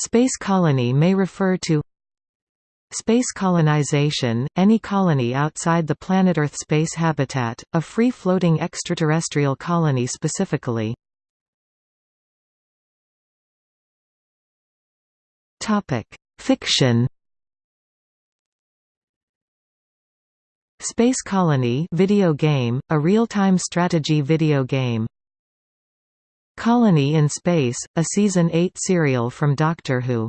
Space colony may refer to Space colonization, any colony outside the planet Earth space habitat, a free-floating extraterrestrial colony specifically. Fiction Space Colony video game, a real-time strategy video game. Colony in Space, a Season 8 serial from Doctor Who